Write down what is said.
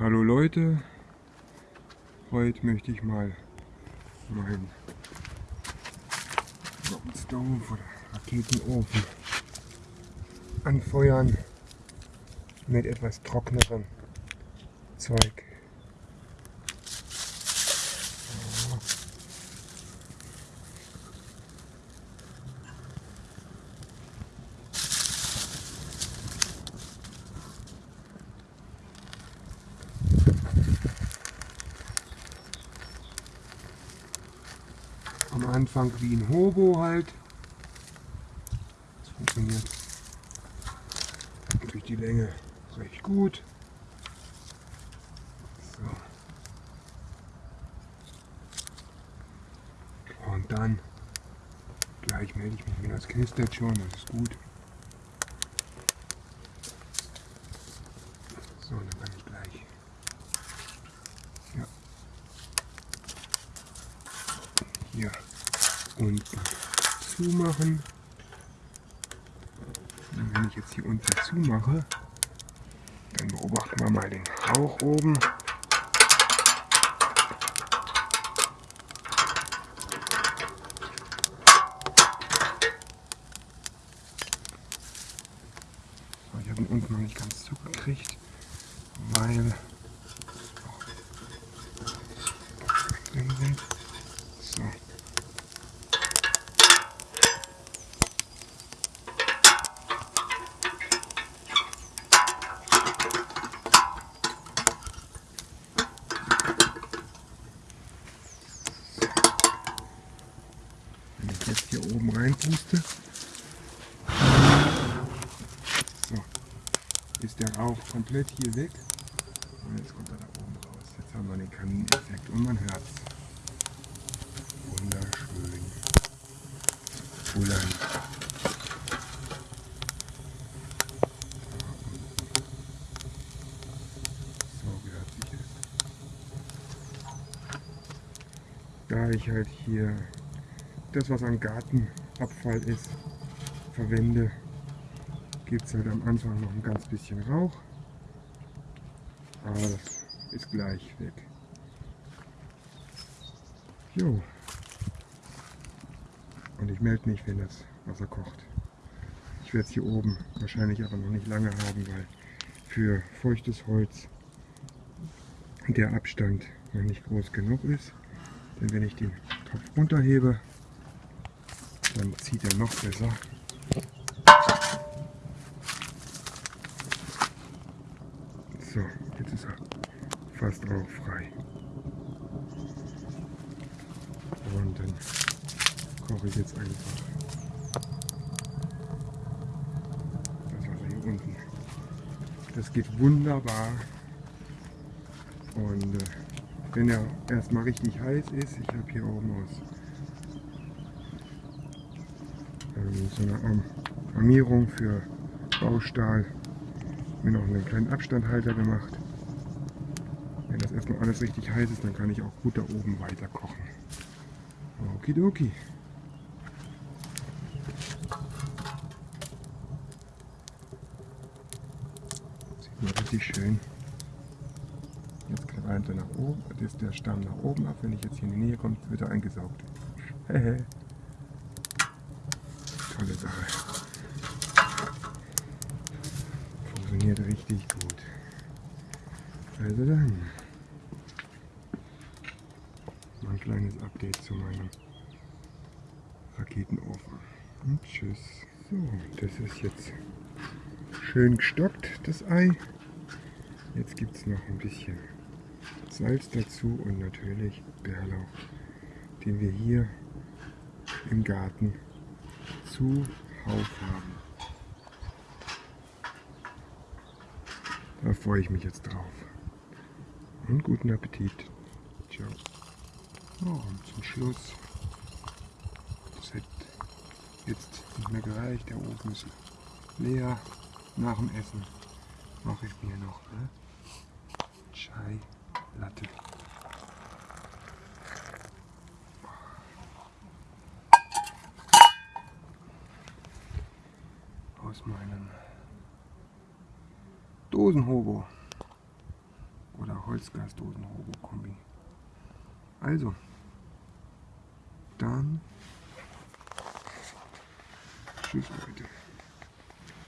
Hallo Leute, heute möchte ich mal meinen Stove oder Raketenofen anfeuern mit etwas trockenerem Zeug. am Anfang wie ein Hobo halt. Das funktioniert durch die Länge recht gut. So. Und dann gleich melde ich mich wieder. Das knistert schon, das ist gut. So, dann kann ich gleich. Ja. Hier unten zumachen. Und wenn ich jetzt hier unten zumache, dann beobachten wir mal den Rauch oben. Ich habe ihn unten noch nicht ganz zugekriegt, weil sind. So. Wenn ich jetzt hier oben reinpuste, so, ist der Rauch komplett hier weg. Und jetzt kommt er da oben raus. Jetzt haben wir den Kamineffekt und man hört. Wunderschön. Es. Da ich halt hier das, was an Gartenabfall ist, verwende, gibt es halt am Anfang noch ein ganz bisschen Rauch. Aber das ist gleich weg. Jo. Und ich melde mich, wenn das Wasser kocht. Ich werde es hier oben wahrscheinlich aber noch nicht lange haben, weil für feuchtes Holz der Abstand noch nicht groß genug ist. Denn wenn ich den Topf runterhebe, dann zieht er noch besser. So, jetzt ist er fast rauchfrei. Und dann koche ich jetzt einfach das Wasser hier unten. Das geht wunderbar. Und äh, wenn er erstmal richtig heiß ist, ich habe hier oben aus so eine Arm Armierung für Baustahl mir noch einen kleinen Abstandhalter gemacht. Wenn das erstmal alles richtig heiß ist, dann kann ich auch gut da oben weiter kochen. Okidoki. Sieht man richtig schön. Jetzt qualmt er nach oben, ist der Stamm nach oben ab. Wenn ich jetzt hier in die Nähe komme, wird er eingesaugt. Tolle Sache. Funktioniert richtig gut. Also dann. Mal ein kleines Update zu meinem Raketenofen. Und tschüss. So, das ist jetzt schön gestockt, das Ei. Jetzt gibt es noch ein bisschen Salz dazu und natürlich Bärlauch, den wir hier im Garten zuhauf haben. Da freue ich mich jetzt drauf. Und guten Appetit. Ciao. Oh, und zum Schluss. Das hat jetzt nicht mehr gereicht. Der Ofen ist leer. Nach dem Essen mache ich mir noch ne? Chai Latte. Aus meinem Dosenhobo. Oder Holzgasdosen-Robo-Kombi. Also, dann tschüss Leute.